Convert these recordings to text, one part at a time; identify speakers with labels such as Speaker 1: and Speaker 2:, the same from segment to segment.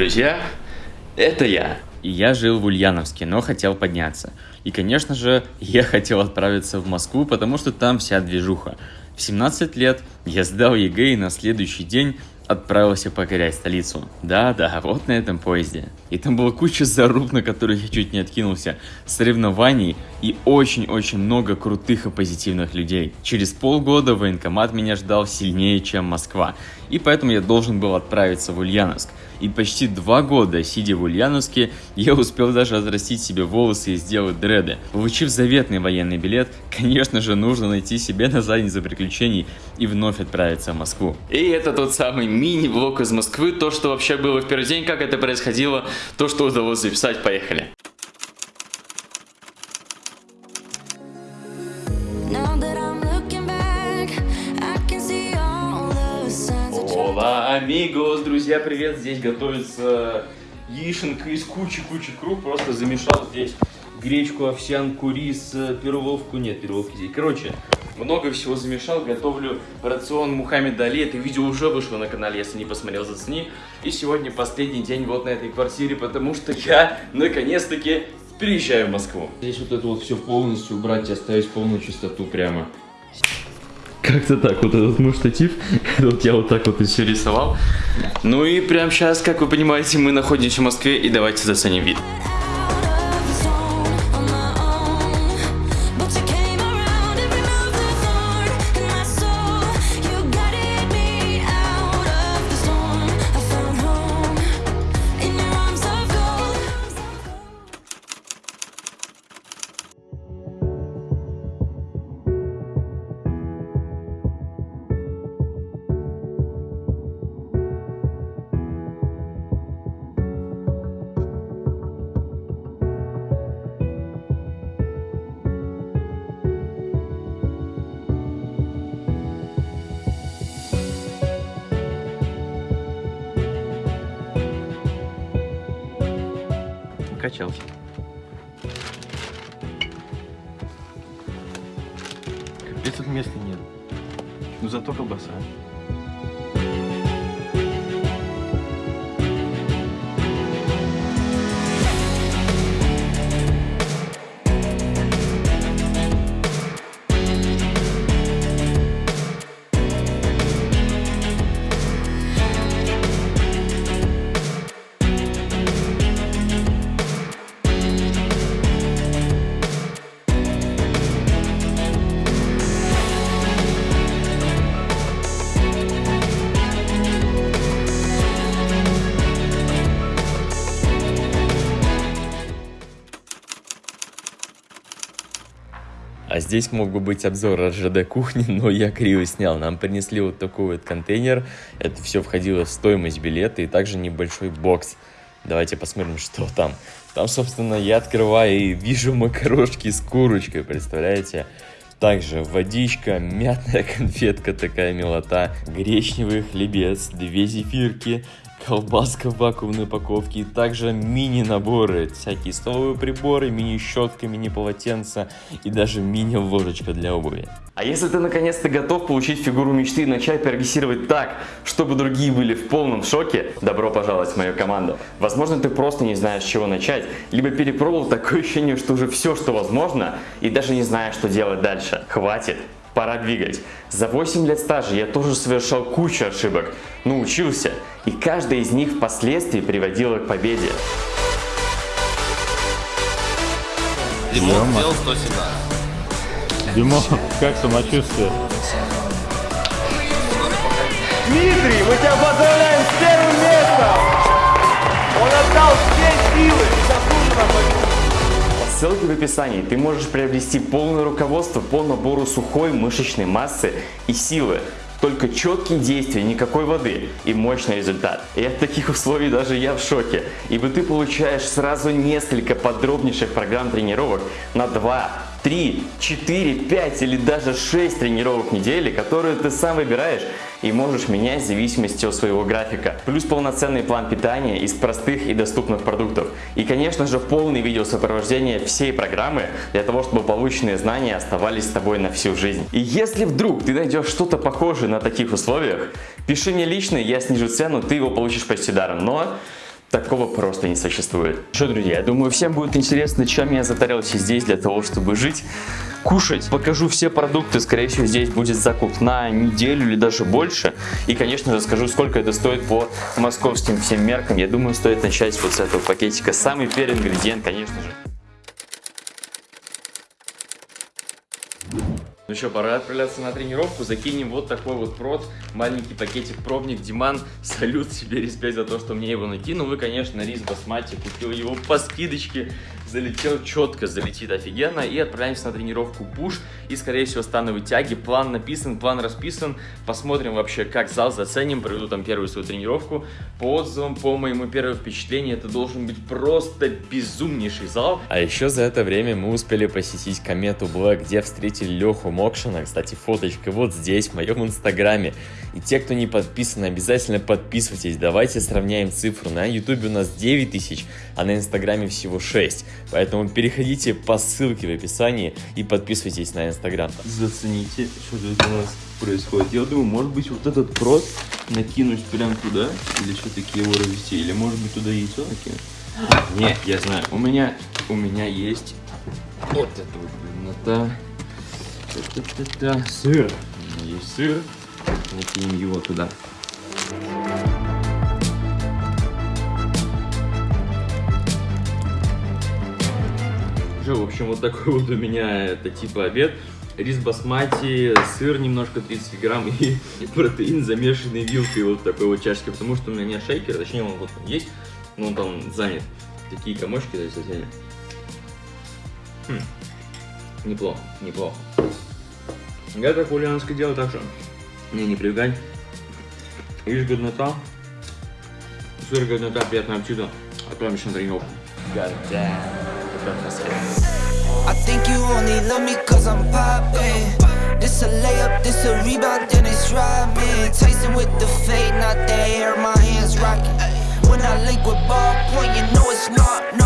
Speaker 1: друзья, это я.
Speaker 2: И я жил в Ульяновске, но хотел подняться. И, конечно же, я хотел отправиться в Москву, потому что там вся движуха. В 17 лет я сдал ЕГЭ и на следующий день отправился покорять столицу. Да-да, вот на этом поезде. И там была куча заруб, на которых я чуть не откинулся, соревнований и очень-очень много крутых и позитивных людей. Через полгода военкомат меня ждал сильнее, чем Москва, и поэтому я должен был отправиться в Ульяновск. И почти два года, сидя в Ульяновске, я успел даже отрастить себе волосы и сделать дреды. Получив заветный военный билет, конечно же, нужно найти себе на задницу приключений и вновь отправиться в Москву.
Speaker 1: И это тот самый мини-влог из Москвы, то, что вообще было в первый день, как это происходило, то, что удалось записать, поехали. Амигос, друзья, привет! Здесь готовится яишенка из кучи-кучи круп. Просто замешал здесь гречку, овсянку, рис, э, перловку. Нет, перловки здесь. Короче, много всего замешал. Готовлю рацион Мухаммеда Али. Это видео уже вышло на канале, если не посмотрел, зацени. И сегодня последний день вот на этой квартире, потому что я наконец-таки переезжаю в Москву. Здесь вот это вот все полностью убрать и оставить полную чистоту прямо. Как-то так, вот этот мой штатив, вот я вот так вот и все рисовал. Ну и прямо сейчас, как вы понимаете, мы находимся в Москве, и давайте заценим вид. Качалки.
Speaker 3: Капец, тут места нет. Ну зато колбаса.
Speaker 2: А здесь мог бы быть обзор РЖД кухни, но я криво снял. Нам принесли вот такой вот контейнер. Это все входило в стоимость билета и также небольшой бокс. Давайте посмотрим, что там. Там, собственно, я открываю и вижу макарошки с курочкой, представляете? Также водичка, мятная конфетка такая милота, гречневый хлебец, две зефирки, колбаска в вакуумной упаковке и также мини-наборы, всякие столовые приборы, мини-щетка, мини-полотенца и даже мини-ложечка для обуви.
Speaker 1: А если ты наконец-то готов получить фигуру мечты и начать прогрессировать так, чтобы другие были в полном шоке, добро пожаловать в мою команду. Возможно, ты просто не знаешь, с чего начать, либо перепробовал такое ощущение, что уже все, что возможно, и даже не знаешь, что делать дальше. Хватит. Пора двигать. За 8 лет стажа я тоже совершал кучу ошибок, но учился, и каждая из них впоследствии приводила к победе.
Speaker 4: Димон сделал 117.
Speaker 3: Димон, как самочувствие?
Speaker 5: Дмитрий,
Speaker 1: ссылке в описании ты можешь приобрести полное руководство по набору сухой мышечной массы и силы. Только четкие действия, никакой воды и мощный результат. И от таких условий даже я в шоке, ибо ты получаешь сразу несколько подробнейших программ тренировок на 2, 3, 4, 5 или даже 6 тренировок в неделю, которые ты сам выбираешь и можешь менять в зависимости от своего графика. Плюс полноценный план питания из простых и доступных продуктов. И конечно же полный видео сопровождения всей программы для того, чтобы полученные знания оставались с тобой на всю жизнь. И если вдруг ты найдешь что-то похожее на таких условиях, пиши мне лично, я снижу цену, ты его получишь почти даром. Но Такого просто не существует. Что, друзья, я думаю, всем будет интересно, чем я затарился здесь для того, чтобы жить, кушать. Покажу все продукты, скорее всего, здесь будет закуп на неделю или даже больше. И, конечно же, скажу, сколько это стоит по московским всем меркам. Я думаю, стоит начать вот с этого пакетика. Самый первый ингредиент, конечно же. Ну что, пора отправляться на тренировку. Закинем вот такой вот прод, маленький пакетик пробник. Диман, салют тебе, респект за то, что мне его накинул. Ну и, конечно, рис басмати, купил его по скидочке. Залетел четко, залетит офигенно. И отправляемся на тренировку пуш. И, скорее всего, становые тяги. План написан, план расписан. Посмотрим вообще, как зал заценим. Проведу там первую свою тренировку. По отзывам, по моему первому впечатлению, это должен быть просто безумнейший зал.
Speaker 2: А еще за это время мы успели посетить Комету Блэк, где встретили Леху Мокшина. Кстати, фоточка вот здесь, в моем инстаграме. И те, кто не подписан, обязательно подписывайтесь. Давайте сравняем цифру. На ютубе у нас 9 тысяч, а на инстаграме всего 6. Поэтому переходите по ссылке в описании и подписывайтесь на инстаграм.
Speaker 3: Зацените, что тут у нас происходит. Я думаю, может быть, вот этот прод накинуть прям туда, или все-таки его развести, или может быть туда яйцо накинуть.
Speaker 1: Не, я знаю, у меня, у меня есть вот это вот длиннота. Сыр. У меня есть сыр. Накинем его туда. В общем, вот такой вот у меня это типа обед. Рис басмати, сыр немножко 30 грамм и протеин замешанный вилкой вот такой вот чашке, потому что у меня нет шейкера, точнее он вот есть, но он там занят. Такие комочки здесь отдельно. Хм. Неплохо, неплохо. Я так ульяновский делаю так что не привыкать. Видишь, годнота. Сыр, годнота, приятного аппетита. Отправимся на тренировку. God damn.
Speaker 6: I think you only love me cause I'm poppin' This a layup, this a rebound, then it's robbing Tyson with the fade, not the air, my hands rockin' When I link with ballpoint, you know it's not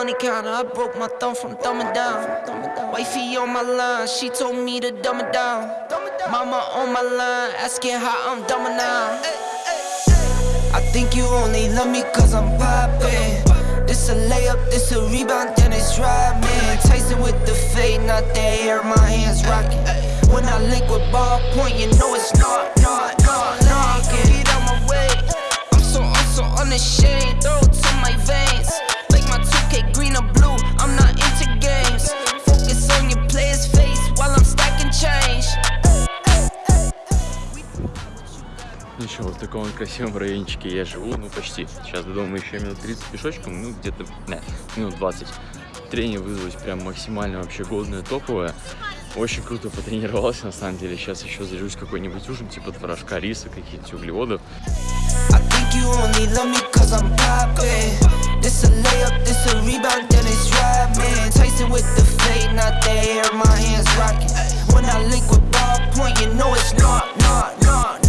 Speaker 6: money counter, I broke my thumb from thumbing down. Wifey on my line, she told me to dumb it down. Mama on my line, asking how I'm dumbing now. I think you only love me cause I'm poppin'. This a layup, this a rebound, then it's robbing. Tyson with the fade, not the hair, my hands rocking. When I link with ball point, you know it's not, not, not knocking. Get out my way. I'm so, I'm so unashamed. Throw
Speaker 1: Ну вот в таком красивом райончике я живу, ну почти. Сейчас до дома еще минут 30 пешочком, ну где-то, минут 20. Тренинг вызвалось прям максимально вообще годное, топовое. Очень круто потренировался, на самом деле. Сейчас еще зажусь какой-нибудь ужин, типа творожка, риса,
Speaker 6: hands rocking. When I link with ball point, you know it's not, not, not,